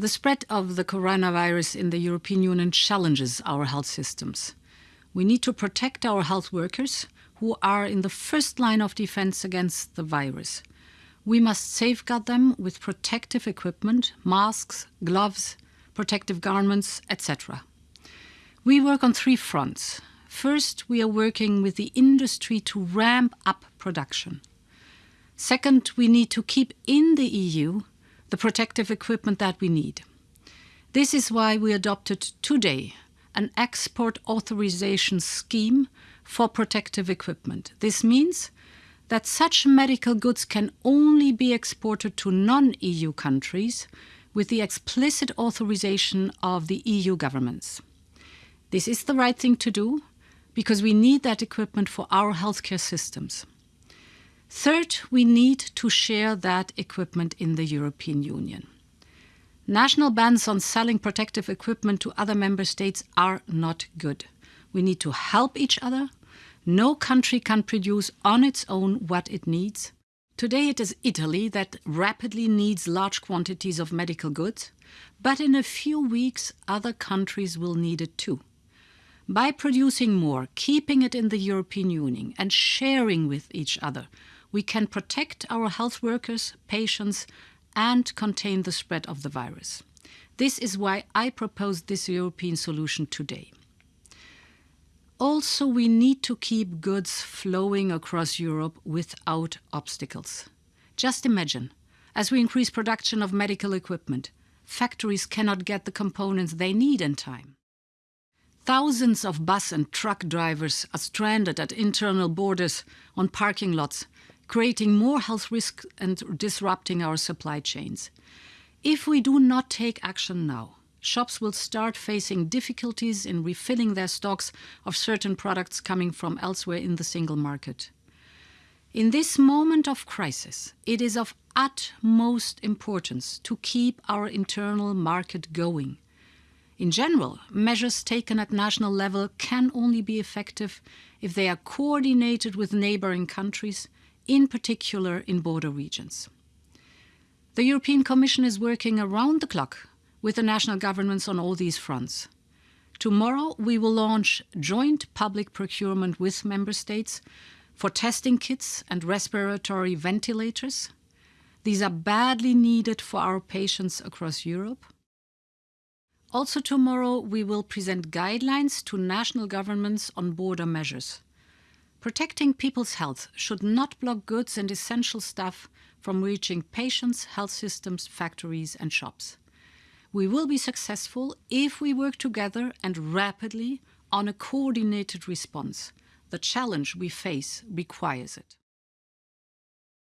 The spread of the coronavirus in the European Union challenges our health systems. We need to protect our health workers who are in the first line of defense against the virus. We must safeguard them with protective equipment, masks, gloves, protective garments, etc. We work on three fronts. First, we are working with the industry to ramp up production. Second, we need to keep in the EU the protective equipment that we need. This is why we adopted today an export authorization scheme for protective equipment. This means that such medical goods can only be exported to non-EU countries with the explicit authorization of the EU governments. This is the right thing to do because we need that equipment for our healthcare systems. Third, we need to share that equipment in the European Union. National bans on selling protective equipment to other member states are not good. We need to help each other. No country can produce on its own what it needs. Today it is Italy that rapidly needs large quantities of medical goods, but in a few weeks other countries will need it too. By producing more, keeping it in the European Union and sharing with each other, we can protect our health workers, patients and contain the spread of the virus. This is why I propose this European solution today. Also, we need to keep goods flowing across Europe without obstacles. Just imagine, as we increase production of medical equipment, factories cannot get the components they need in time. Thousands of bus and truck drivers are stranded at internal borders on parking lots creating more health risks and disrupting our supply chains. If we do not take action now, shops will start facing difficulties in refilling their stocks of certain products coming from elsewhere in the single market. In this moment of crisis, it is of utmost importance to keep our internal market going. In general, measures taken at national level can only be effective if they are coordinated with neighbouring countries in particular in border regions. The European Commission is working around the clock with the national governments on all these fronts. Tomorrow we will launch joint public procurement with member states for testing kits and respiratory ventilators. These are badly needed for our patients across Europe. Also tomorrow we will present guidelines to national governments on border measures. Protecting people's health should not block goods and essential stuff from reaching patients, health systems, factories and shops. We will be successful if we work together and rapidly on a coordinated response. The challenge we face requires it.